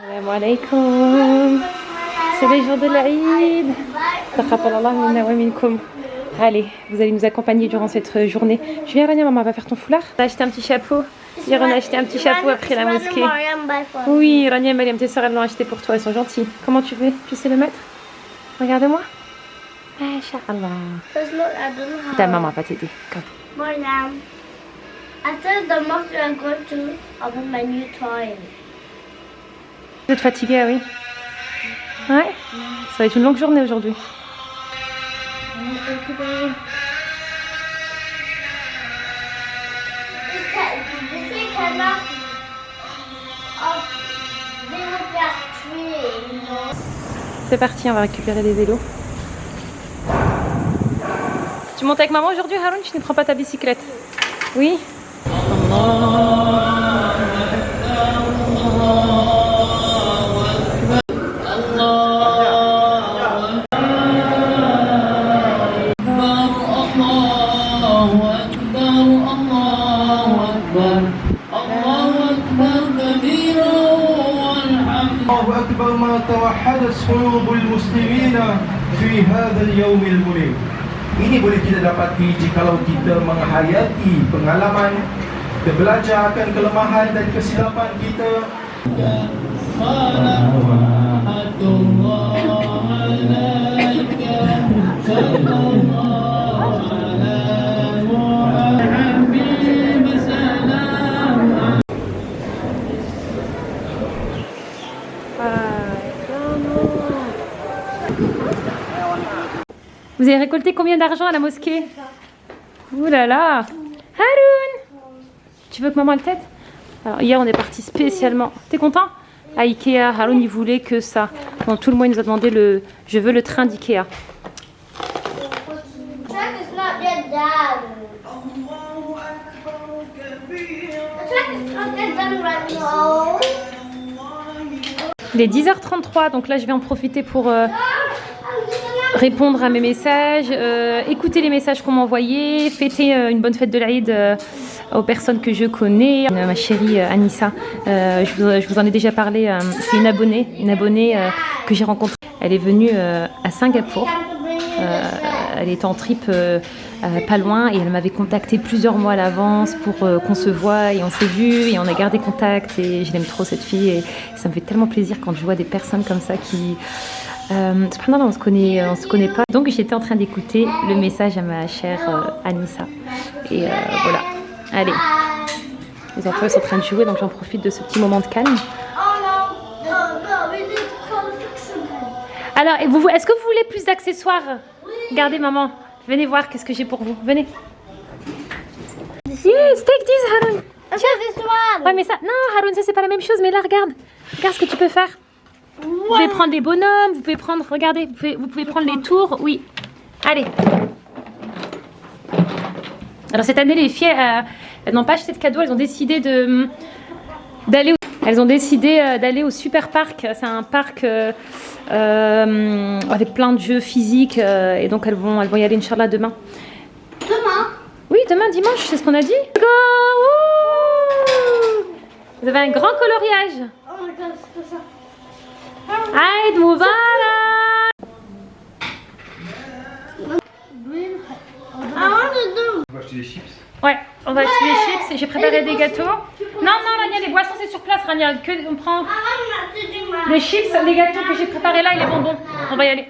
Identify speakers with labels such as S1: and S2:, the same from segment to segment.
S1: Salam alaikum. C'est les jours de l'Aïd. Taqabbalallah minna wa minkum. Allez, vous allez nous accompagner durant cette journée. Je viens, Rania, maman va faire ton foulard. On a acheté un petit chapeau. Hier, on a acheté un petit chapeau après la mosquée. Oui, Rania et Mariam, tes soeurs, elles l'ont acheté pour toi. Elles sont gentilles. Comment tu veux? Tu sais le mettre? Regarde-moi. Inch'Allah. Ta maman va t'aider. Comme.
S2: Mariam, after the mosque, I'm going to open my new toy.
S1: Vous êtes fatigué, ah oui. Ouais. Ça va être une longue journée aujourd'hui. C'est parti, on va récupérer des vélos. Tu montes avec maman aujourd'hui, Haroun? Tu ne prends pas ta bicyclette? Oui.
S3: الله أكبر
S4: ما توحدت قلوب المسلمين في هذا اليوم المنير Ini boleh kita dapati jikalau kita menghayati pengalaman kita belajar akan kelemahan dan kesilapan kita
S3: صلوات
S1: Vous avez récolté combien d'argent à la mosquée Ouh là là Haroun Tu veux que maman le t'aide Alors hier on est parti spécialement. T'es content À Ikea, Haroun il voulait que ça. Donc tout le monde il nous a demandé le... Je veux le train d'Ikea. Il est 10h33 donc là je vais en profiter pour euh, répondre à mes messages, euh, écouter les messages qu'on m'a envoyés, fêter euh, une bonne fête de l'Aïd euh, aux personnes que je connais. Euh, ma chérie Anissa, je, vous, en ai déjà parlé, c'est une abonnée, une abonnée que j'ai rencontrée. Elle est venue à Singapour. Elle était en trip pas loin et elle m'avait contacté plusieurs mois à l'avance pour qu'on se voit et on s'est vu et on a gardé contact et je l'aime trop cette fille et ça me fait tellement plaisir quand je vois des personnes comme ça qui euh, cependant on se connaît on se connaît pas. Donc j'étais en train d'écouter le message à ma chère euh, Anissa. Et euh, voilà. Allez. Les enfants sont en train de jouer donc j'en profite de ce petit moment de calme.
S2: Oh no, no, no, we need to call the fixer.
S1: alors est-ce que vous voulez plus d'accessoires? Regardez maman. Venez voir qu'est-ce que j'ai pour vous. Venez. Yes take this Haroun
S2: one.
S1: Ouais, mais ça, non, Haroun, ça c'est pas la même chose. Mais là, regarde, regarde ce que tu peux faire. Vous pouvez prendre les bonhommes, vous pouvez prendre, regardez, vous pouvez, vous pouvez prendre les tours. Oui, allez. Alors cette année, les filles, euh, elles n'ont pas acheté de cadeaux, elles ont décidé de d'aller. au- Elles ont décidé euh, d'aller au super parc. C'est un parc euh, avec plein de jeux physiques et donc elles vont, elles vont y aller Inch'Allah demain.
S2: Demain.
S1: Oui, demain dimanche, c'est ce qu'on a dit. Go Vous avez un grand coloriage.
S2: Oh my god, c'est ça. Want to do.
S4: On va acheter des chips.
S1: Ouais, on va acheter des chips et j'ai préparé des gâteaux. Non, non, Rania, les boissons c'est sur place, Rania. Que, on prend
S2: my.
S1: les chips, les gâteaux que j'ai préparés là et les bonbons. On va y aller.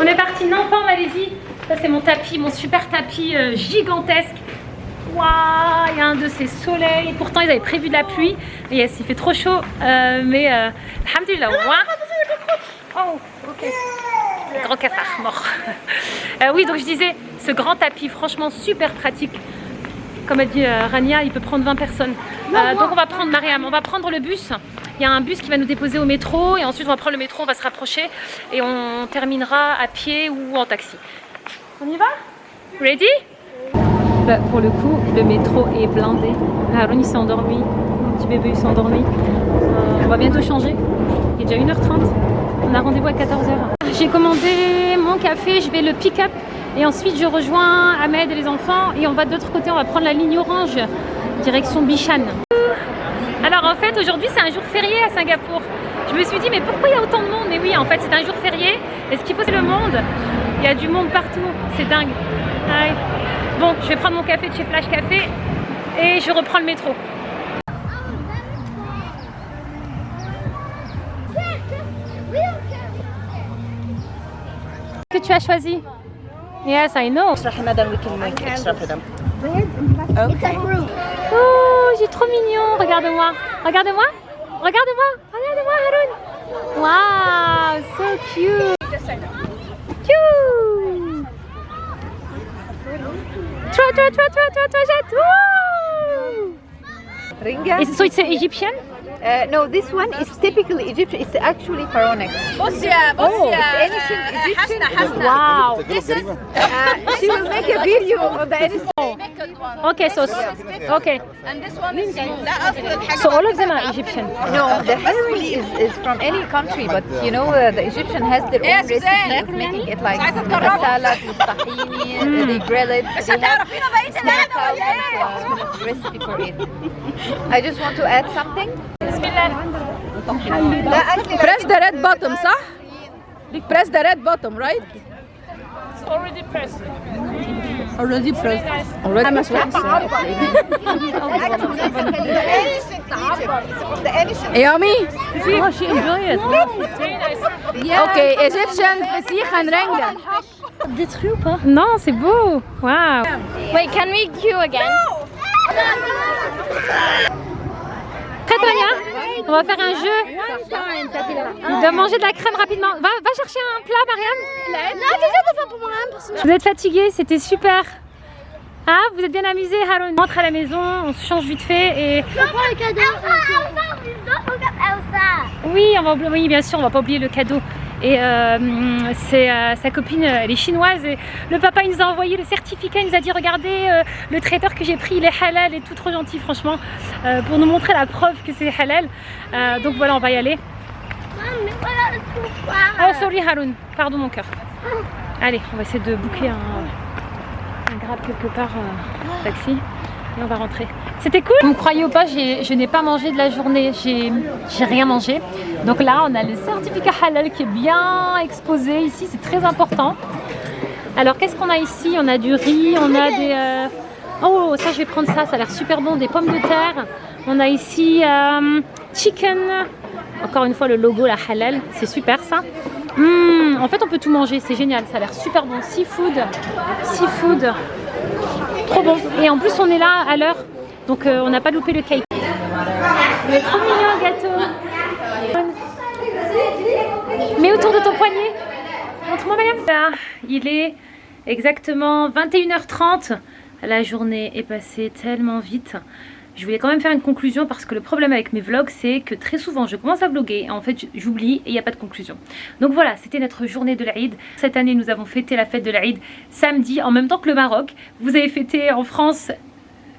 S1: On est parti Nantes en Malaisie. Ça c'est mon tapis, mon super tapis euh, gigantesque. Waouh, il y a un de ces soleils. Pourtant ils avaient prévu de la pluie. Et yes, il fait trop chaud. Euh, mais euh, alhamdoulilah. Ouah. Oh, ok. Grand cafard mort. Euh, oui, donc je disais, ce grand tapis, franchement super pratique. Comme a dit euh, Rania, il peut prendre 20 personnes. Euh, donc on va prendre Mariam, on va prendre le bus. Il y a un bus qui va nous déposer au métro et ensuite on va prendre le métro, on va se rapprocher et on terminera à pied ou en taxi. On y va? Ready? Pour le coup, le métro est blindé. Haroun s'est endormi, mon petit bébé s'est endormi. On va bientôt changer. Il est déjà 1h30. On a rendez-vous à 14h. J'ai commandé mon café, je vais le pick-up et ensuite je rejoins Ahmed et les enfants et on va de l'autre côté, on va prendre la ligne orange direction Bichan. Alors en fait aujourd'hui c'est un jour férié à Singapour. Je me suis dit mais pourquoi il y a autant de monde? Mais oui en fait c'est un jour férié. Et ce qu'il faut c'est le monde. Il y a du monde partout. C'est dingue. Bon je vais prendre mon café de chez Flash Café et je reprends le métro. que tu as choisi? Yes, I know. Oh, j'ai trop mignon. Regarde-moi. Regarde-moi. Regarde-moi. Regarde-moi, Haroun. Wow, so cute. Cute. Throw, throw, throw, throw, throw, throw
S5: Ringa.
S1: Is, so it's an Egyptian?
S5: Uh, no, this one is typically Egyptian. It's actually pharaonic.
S6: Bosia, Bosia.
S5: Oh, it's ancient Egyptian.
S6: Hasna, Hasna.
S1: Wow.
S5: This is, uh, she will make a video of the
S1: Okay, so okay.
S6: And this one is
S1: So all of them are Egyptian.
S5: No, the hariri is, is from any country, but you know uh, the Egyptian has their own recipe of making it like salad, tahini, they grill it. Recipe for it. I just want to add something.
S6: Press the red button, sir. Press the red button, right?
S1: It's already pressed.
S6: already processed. Already
S5: processed.
S6: Yummy?
S1: Oh, she enjoy it.
S6: Ok, Egyptian fetih and
S2: ranga. Dit goed,
S1: Non, c'est beau. Wow.
S2: Wait, can we queue again?
S1: No. On va faire un jeu de manger de la crème rapidement. Va, va chercher un plat, Mariam.
S2: On
S1: Vous êtes fatigué, c'était super. Ah, vous êtes bien amusé, Haroun. On rentre à la maison, on se change vite fait et
S2: je prends le cadeau.
S1: Oui, on va oublier, oui, bien sûr, on va pas oublier le cadeau. Et euh, c'est euh, sa copine, elle est chinoise et le papa il nous a envoyé le certificat, il nous a dit regardez euh, le traiteur que j'ai pris il est halal et tout trop gentil franchement euh, pour nous montrer la preuve que c'est halal. Euh, donc voilà on va y aller. Oh sorry Haroun, pardon mon cœur. Allez, on va essayer de booker un, un grab quelque part, euh, taxi, et on va rentrer. C'était cool. Vous me croyez ou pas, je n'ai pas mangé de la journée, j'ai j'ai rien mangé. Donc là, on a le certificat halal qui est bien exposé. Ici, c'est très important. Alors qu'est-ce qu'on a ici? On a du riz, on a des... euh, Oh, ça je vais prendre ça, ça a l'air super bon, des pommes de terre. On a ici euh, chicken, encore une fois le logo la halal, c'est super ça. Hum, en fait on peut tout manger, c'est génial, ça a l'air super bon. Seafood, seafood, trop bon. Et en plus on est là à l'heure, donc euh, on n'a pas loupé le cake. Il est trop mignon gâteau. Mets autour de ton poignet. Il est exactement 21h30. La journée est passée tellement vite. Je voulais quand même faire une conclusion parce que le problème avec mes vlogs c'est que très souvent je commence à vlogger et en fait j'oublie et il n'y a pas de conclusion. Donc voilà, c'était notre journée de l'Aïd. Cette année nous avons fêté la fête de l'Aïd samedi en même temps que le Maroc. Vous avez fêté en France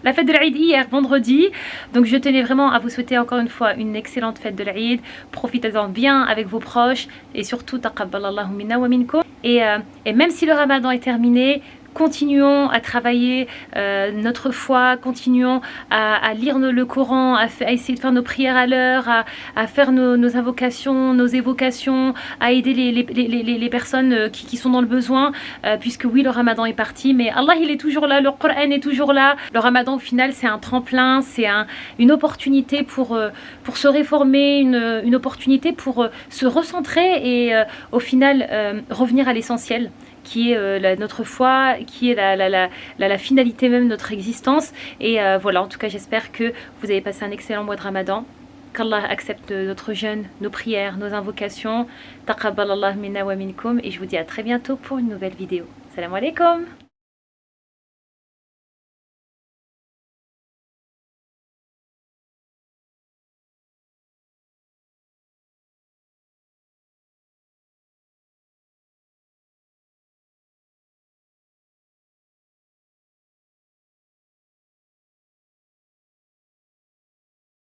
S1: la fête de l'Aïd hier vendredi donc je tenais vraiment à vous souhaiter encore une fois une excellente fête de l'Aïd profitez-en bien avec vos proches et surtout taqabbalallahu minna wa minkum et, euh, et même si le ramadan est terminé continuons à travailler euh, notre foi, continuons à, lire le Coran, à, essayer de faire nos prières à l'heure, à, faire nos, invocations, nos évocations, à aider les, personnes euh, qui, sont dans le besoin, euh, puisque oui, le ramadan est parti, mais Allah, il est toujours là, le Coran est toujours là. Le ramadan, au final, c'est un tremplin, c'est un, une opportunité pour, pour se réformer, une, opportunité pour se recentrer et au final revenir à l'essentiel qui est euh, notre foi, qui est la, finalité même de notre existence. Et euh, voilà, en tout cas, j'espère que vous avez passé un excellent mois de ramadan. Qu'Allah accepte notre jeûne, nos prières, nos invocations. Taqabbal Allah minna wa minkum. Et je vous dis à très bientôt pour une nouvelle vidéo. Salam alaikum